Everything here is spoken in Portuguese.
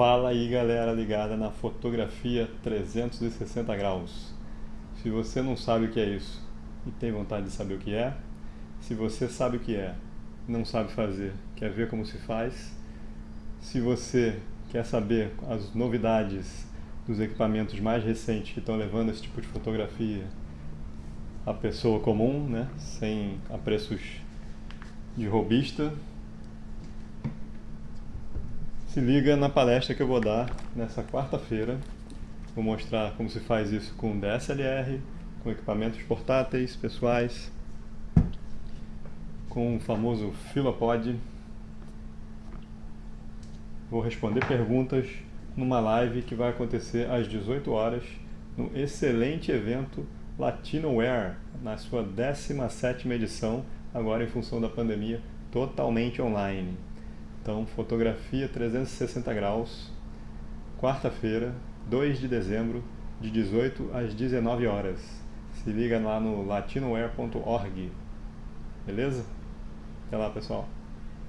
Fala aí galera ligada na fotografia 360 graus. Se você não sabe o que é isso e tem vontade de saber o que é, se você sabe o que é, não sabe fazer, quer ver como se faz, se você quer saber as novidades dos equipamentos mais recentes que estão levando esse tipo de fotografia à pessoa comum, né, sem a preços de robista, se liga na palestra que eu vou dar nessa quarta-feira. Vou mostrar como se faz isso com DSLR, com equipamentos portáteis, pessoais, com o famoso Filopod. Vou responder perguntas numa live que vai acontecer às 18 horas no excelente evento Latinoware, na sua 17ª edição, agora em função da pandemia, totalmente online. Então, fotografia 360 graus, quarta-feira, 2 de dezembro, de 18 às 19 horas. Se liga lá no latinoware.org. Beleza? Até lá, pessoal.